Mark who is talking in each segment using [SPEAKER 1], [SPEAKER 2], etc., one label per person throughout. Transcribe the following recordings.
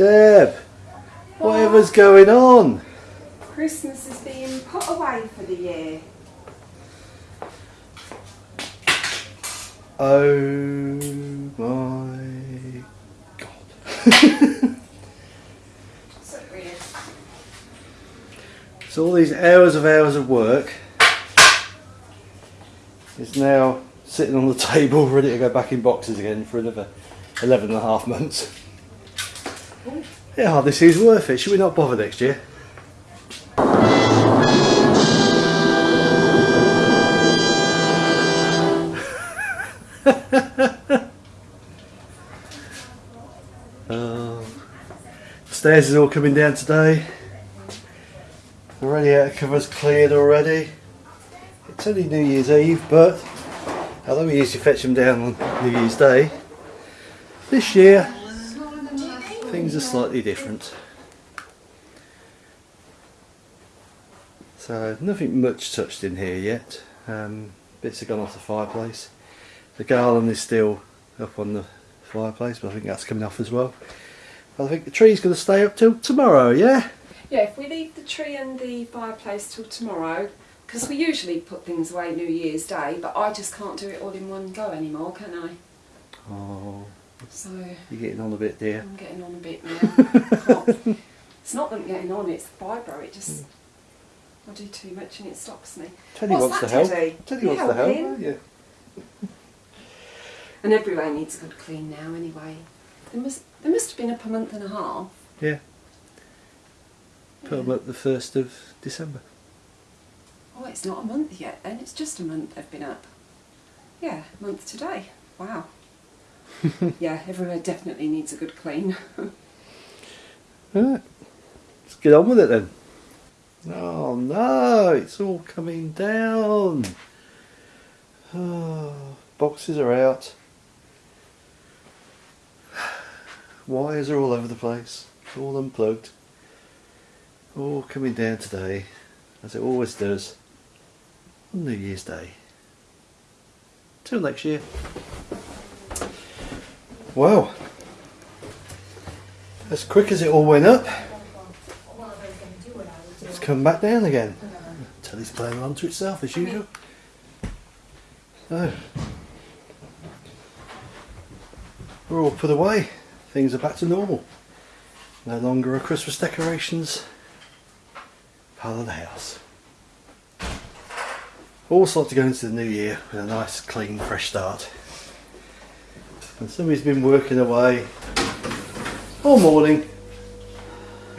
[SPEAKER 1] Deb, whatever's going on?
[SPEAKER 2] Christmas is being put away for the year.
[SPEAKER 1] Oh my god.
[SPEAKER 2] So weird.
[SPEAKER 1] so all these hours of hours of work is now sitting on the table ready to go back in boxes again for another 11 and a half months. Yeah, this is worth it. Should we not bother next year? Uh, stairs is all coming down today. The radiator cover's cleared already. It's only New Year's Eve, but although we used to fetch them down on New Year's Day, this year things are slightly different. So nothing much touched in here yet. Um, bits have gone off the fireplace. The garland is still up on the fireplace, but I think that's coming off as well. I think the tree's going to stay up till tomorrow, yeah?
[SPEAKER 2] Yeah, if we leave the tree and the fireplace till tomorrow, because we usually put things away New Year's Day, but I just can't do it all in one go anymore, can I?
[SPEAKER 1] Oh,
[SPEAKER 2] So
[SPEAKER 1] you're getting on a bit, dear.
[SPEAKER 2] I'm getting on a bit now. It's not that I'm getting on, it's the fibro. It just hmm. I do too much and it stops me.
[SPEAKER 1] Teddy
[SPEAKER 2] What's
[SPEAKER 1] wants
[SPEAKER 2] that,
[SPEAKER 1] to help.
[SPEAKER 2] Teddy?
[SPEAKER 1] Teddy wants to help. Yeah.
[SPEAKER 2] And everywhere needs a good clean now anyway. There must there must have been up a month and a half.
[SPEAKER 1] Yeah. Put them up the first of December.
[SPEAKER 2] Oh, it's not a month yet then, it's just a month they've been up. Yeah, month today. Wow. yeah, everywhere definitely needs a good clean.
[SPEAKER 1] Right. Let's get on with it then. Oh no, it's all coming down. Oh, boxes are out. Wires are all over the place. All unplugged. All coming down today, as it always does, on New Year's Day. Till next year. Wow. As quick as it all went up, it's come back down again. Telly's playing on to itself as usual. So, we're all put away. Things are back to normal. No longer are Christmas decorations part of the house. Also like to go into the new year with a nice, clean, fresh start. And somebody's been working away all morning.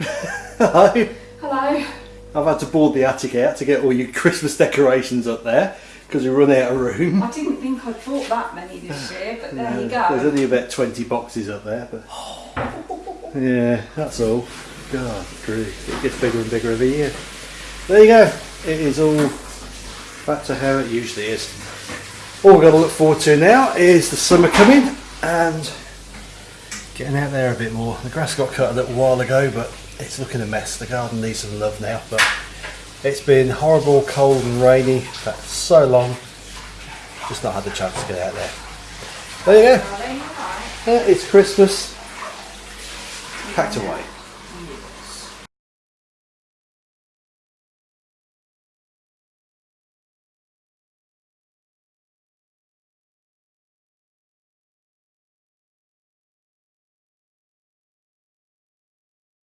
[SPEAKER 1] Hello.
[SPEAKER 2] Hello.
[SPEAKER 1] I've had to board the attic out to get all your Christmas decorations up there because we run out of room.
[SPEAKER 2] I didn't think I'd bought that many this year, but there you
[SPEAKER 1] go. There's only about 20 boxes up there, but yeah, that's all. God, grief, it gets bigger and bigger every year. There you go. It is all back to how it usually is. All we've got to look forward to now is the summer coming and getting out there a bit more. The grass got cut a little while ago, but it's looking a mess. The garden needs some love now, but it's been horrible, cold and rainy for so long. Just not had the chance to get out there. There you go.
[SPEAKER 2] Darling, all right.
[SPEAKER 1] Uh, it's Christmas. Packed away.